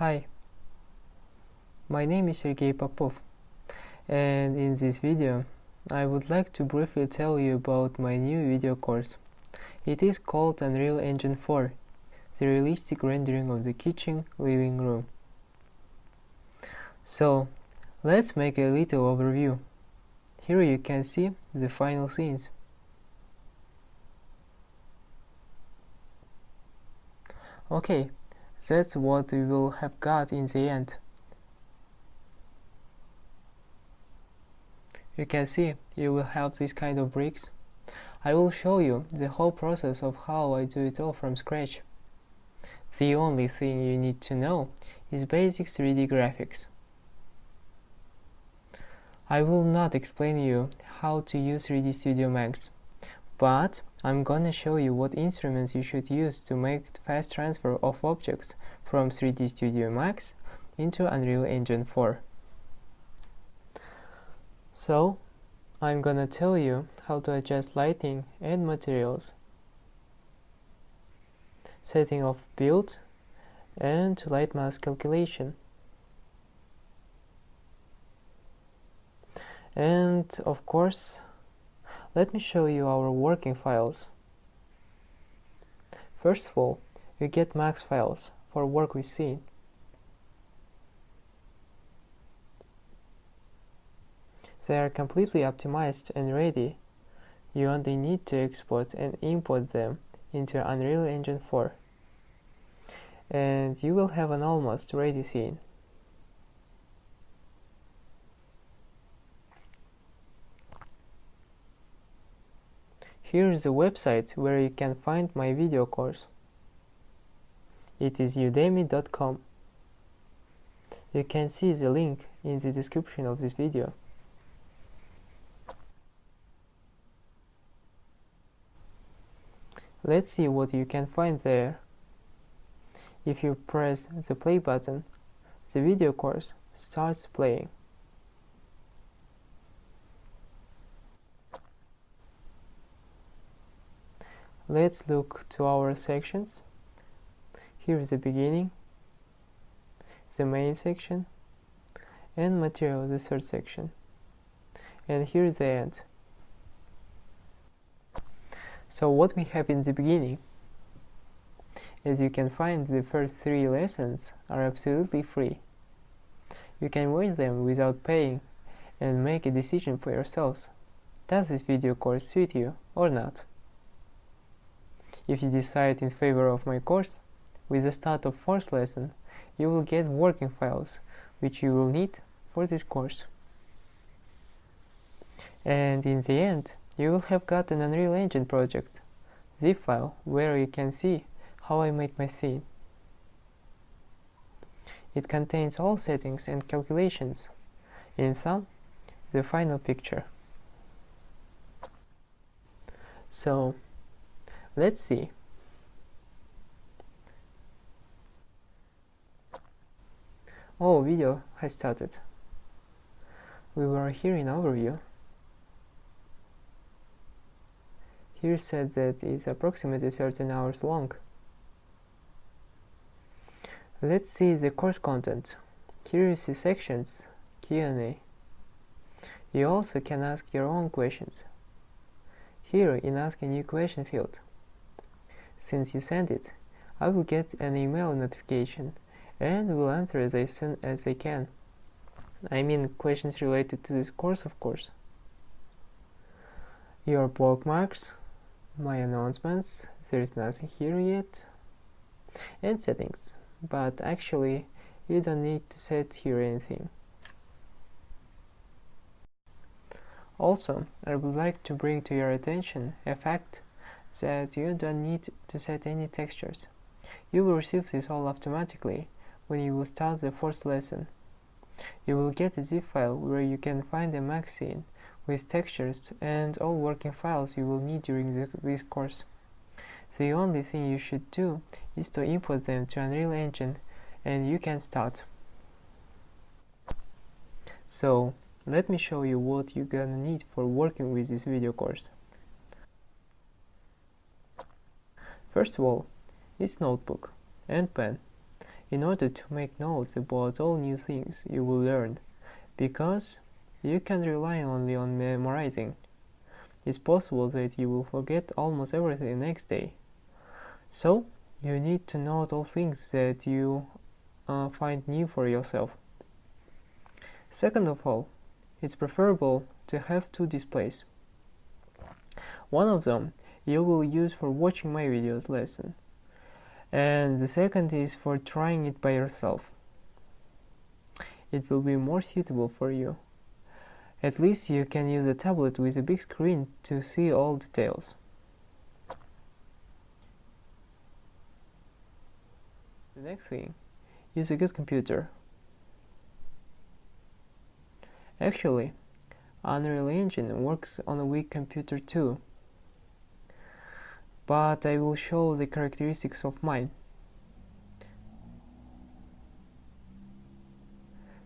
Hi, my name is Sergei Popov and in this video I would like to briefly tell you about my new video course. It is called Unreal Engine 4, the realistic rendering of the kitchen living room. So, let's make a little overview. Here you can see the final scenes. Okay, that's what we will have got in the end. You can see you will have this kind of bricks. I will show you the whole process of how I do it all from scratch. The only thing you need to know is basic 3D graphics. I will not explain you how to use 3D Studio Max, but I'm gonna show you what instruments you should use to make fast transfer of objects from 3D Studio Max into Unreal Engine 4. So, I'm gonna tell you how to adjust lighting and materials, setting of build, and Lightmass calculation. And of course, let me show you our working files. First of all, you get max files for work with scene. They are completely optimized and ready. You only need to export and import them into Unreal Engine 4. And you will have an almost ready scene. Here is the website where you can find my video course. It is udemy.com. You can see the link in the description of this video. Let's see what you can find there. If you press the play button, the video course starts playing. Let's look to our sections. Here is the beginning, the main section, and material, the third section. And here is the end. So what we have in the beginning, as you can find the first three lessons are absolutely free. You can watch them without paying and make a decision for yourselves. Does this video course suit you or not? If you decide in favor of my course, with the start of fourth lesson, you will get working files, which you will need for this course. And in the end, you will have got an Unreal Engine project, zip file, where you can see how I made my scene. It contains all settings and calculations, in some, the final picture. So, Let's see. Oh, video has started. We were here in overview. Here said that it's approximately 13 hours long. Let's see the course content. Here is the sections, Q&A. You also can ask your own questions. Here in Ask a New Question field, since you sent it, I will get an email notification and will answer as soon as I can. I mean questions related to this course, of course. Your bookmarks, my announcements, there is nothing here yet, and settings, but actually you don't need to set here anything. Also, I would like to bring to your attention a fact that you don't need to set any textures. You will receive this all automatically when you will start the first lesson. You will get a zip file where you can find a max scene with textures and all working files you will need during the, this course. The only thing you should do is to import them to Unreal Engine and you can start. So, let me show you what you're gonna need for working with this video course. First of all, it's notebook and pen. in order to make notes about all new things you will learn, because you can't rely only on memorizing. It's possible that you will forget almost everything the next day. So, you need to note all things that you uh, find new for yourself. Second of all, it's preferable to have two displays. One of them you will use for watching my videos lesson and the second is for trying it by yourself. It will be more suitable for you. At least you can use a tablet with a big screen to see all details. The next thing is a good computer. Actually, Unreal Engine works on a weak computer too but I will show the characteristics of mine.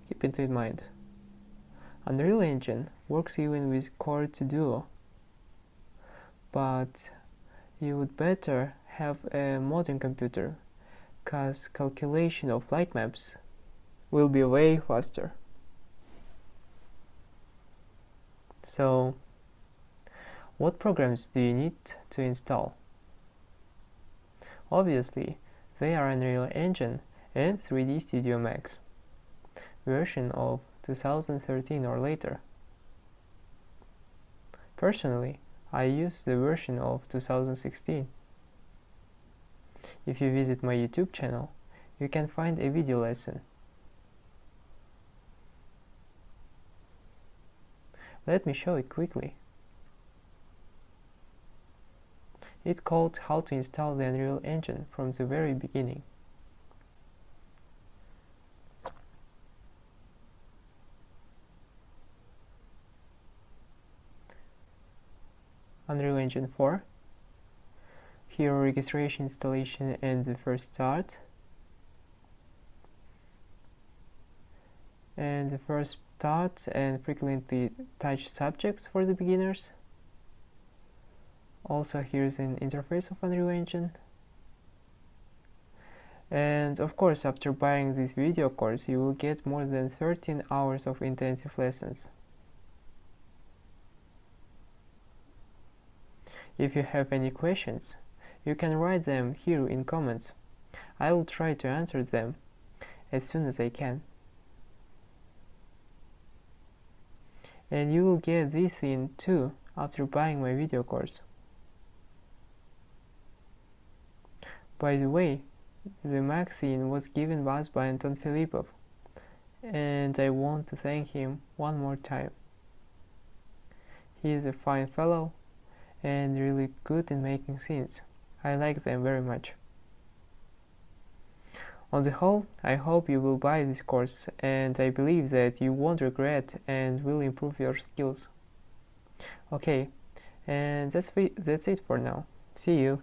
Keep it in mind. Unreal Engine works even with Core 2 Duo, but you would better have a modern computer, cause calculation of light maps will be way faster. So, what programs do you need to install? Obviously, they are Unreal Engine and 3D Studio Max, version of 2013 or later. Personally, I use the version of 2016. If you visit my YouTube channel, you can find a video lesson. Let me show it quickly. It's called How to install the Unreal Engine from the very beginning. Unreal Engine 4 Hero registration, installation and the first start. And the first start and frequently touch subjects for the beginners also here's an interface of Unreal Engine. And of course after buying this video course you will get more than 13 hours of intensive lessons. If you have any questions you can write them here in comments. I will try to answer them as soon as I can. And you will get this in too after buying my video course By the way, the magazine was given us by Anton Filipov, and I want to thank him one more time. He is a fine fellow and really good in making scenes. I like them very much. On the whole, I hope you will buy this course and I believe that you won't regret and will improve your skills. Okay, and that's, that's it for now. See you.